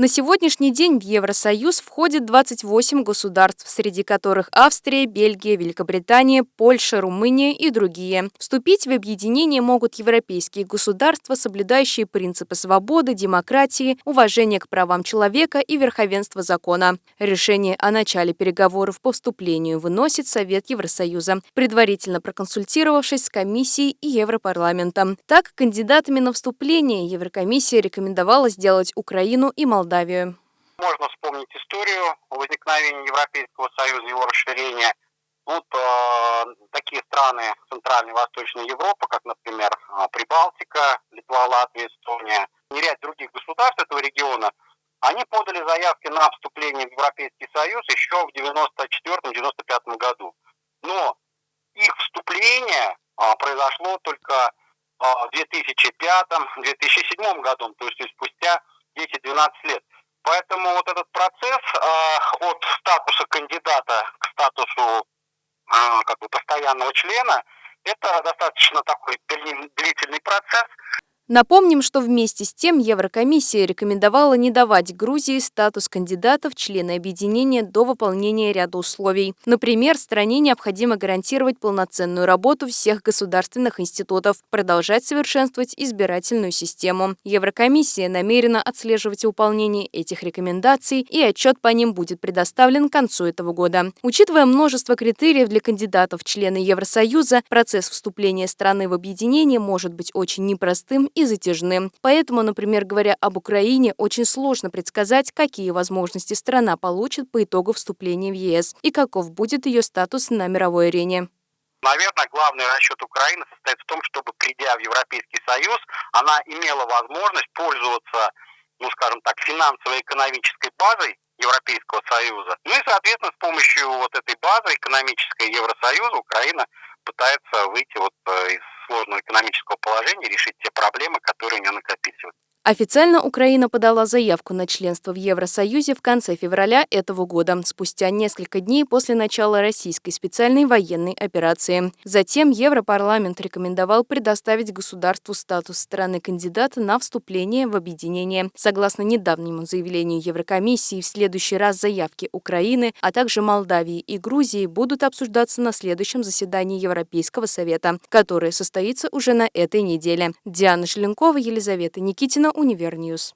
На сегодняшний день в Евросоюз входит 28 государств, среди которых Австрия, Бельгия, Великобритания, Польша, Румыния и другие. Вступить в объединение могут европейские государства, соблюдающие принципы свободы, демократии, уважения к правам человека и верховенства закона. Решение о начале переговоров по вступлению выносит Совет Евросоюза, предварительно проконсультировавшись с Комиссией и Европарламентом. Так, кандидатами на вступление Еврокомиссия рекомендовала сделать Украину и Молдавию Молдавию. Можно вспомнить историю возникновения Европейского Союза, его расширения. Вот э, такие страны Центральной и Восточной Европы, как, например, э, Прибалтика, Литва, Латвия, Эстония, и ряд других государств этого региона, они подали заявки на вступление в Европейский Союз еще в 1994-1995 году. Но их вступление а, произошло только а, в 2005-2007 году, то есть спустя 10-12 лет. Поэтому вот этот процесс э, от статуса кандидата к статусу э, как бы постоянного члена, это достаточно такой длительный процесс. Напомним, что вместе с тем Еврокомиссия рекомендовала не давать Грузии статус кандидата в члены объединения до выполнения ряда условий. Например, стране необходимо гарантировать полноценную работу всех государственных институтов, продолжать совершенствовать избирательную систему. Еврокомиссия намерена отслеживать выполнение этих рекомендаций, и отчет по ним будет предоставлен к концу этого года. Учитывая множество критериев для кандидатов в члены Евросоюза, процесс вступления страны в объединение может быть очень непростым и затяжным. Поэтому, например, говоря об Украине, очень сложно предсказать, какие возможности страна получит по итогу вступления в ЕС и каков будет ее статус на мировой арене. Наверное, главный расчет Украины состоит в том, чтобы, придя в Европейский Союз, она имела возможность пользоваться, ну, скажем так, финансово-экономической базой Европейского Союза. Ну и, соответственно, с помощью вот этой базы экономической Евросоюза Украина пытается выйти вот э, из сложного экономического положения, решить те проблемы, которые у нее накопились. Официально Украина подала заявку на членство в Евросоюзе в конце февраля этого года, спустя несколько дней после начала российской специальной военной операции. Затем Европарламент рекомендовал предоставить государству статус страны-кандидата на вступление в объединение. Согласно недавнему заявлению Еврокомиссии, в следующий раз заявки Украины, а также Молдавии и Грузии будут обсуждаться на следующем заседании Европейского совета, которое состоится уже на этой неделе. Диана Шеленкова, Елизавета Никитина, Универньюз.